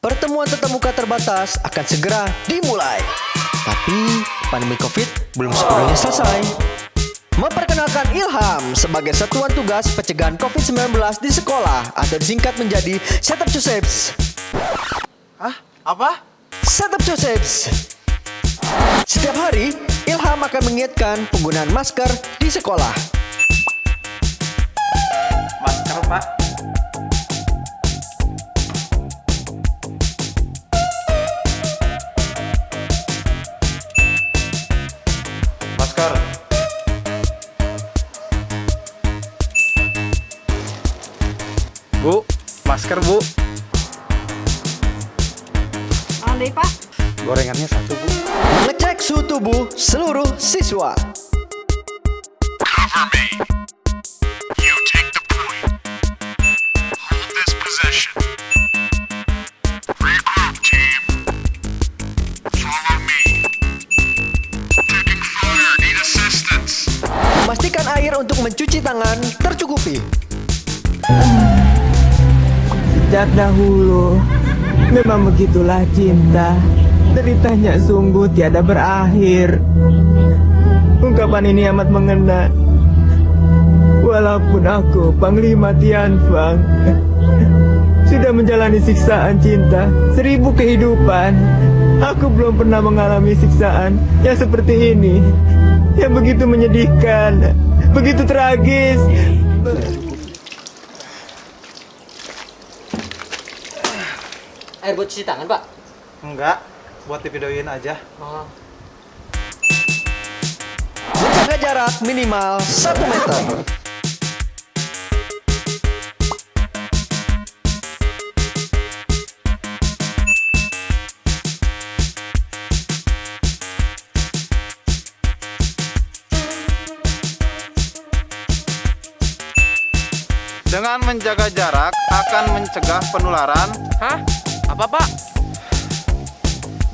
Pertemuan tetap muka terbatas akan segera dimulai. Tapi pandemi COVID belum sepenuhnya selesai. Memperkenalkan Ilham sebagai satuan tugas pencegahan COVID-19 di sekolah atau disingkat menjadi Setup Josephs. Hah? Apa? Setup Josephs. Setiap hari, Ilham akan mengingatkan penggunaan masker di sekolah. Bu, masker, Bu. Andai pak, Gorengannya satu, Bu. Mengecek suhu tubuh seluruh siswa. Air untuk mencuci tangan tercukupi. Sejak dahulu, memang begitulah cinta. Deritanya sungguh tiada berakhir. Ungkapan ini amat mengena. Walaupun aku Panglima Tianfang sudah menjalani siksaan cinta seribu kehidupan, aku belum pernah mengalami siksaan yang seperti ini, yang begitu menyedihkan, begitu tragis. Air buat cuci tangan, Pak. Enggak, buat divideoin aja. Oh. Menjaga jarak minimal 1 meter. Dengan menjaga jarak akan mencegah penularan. Hah? Apa, Pak?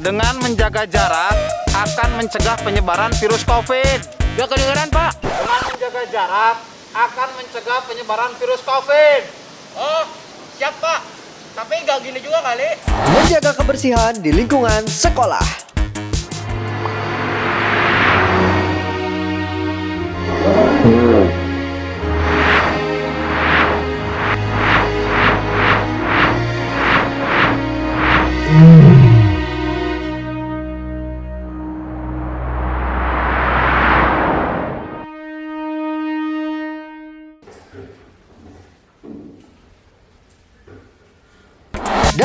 Dengan menjaga jarak akan mencegah penyebaran virus COVID. Gak kedengeran, Pak. Dengan menjaga jarak akan mencegah penyebaran virus COVID. Oh, siap, Pak. Tapi gak gini juga kali. Menjaga kebersihan di lingkungan sekolah. Dan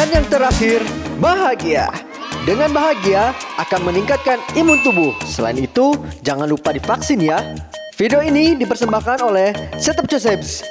yang terakhir, bahagia. Dengan bahagia akan meningkatkan imun tubuh. Selain itu, jangan lupa divaksin ya. Video ini dipersembahkan oleh Setup Josephs.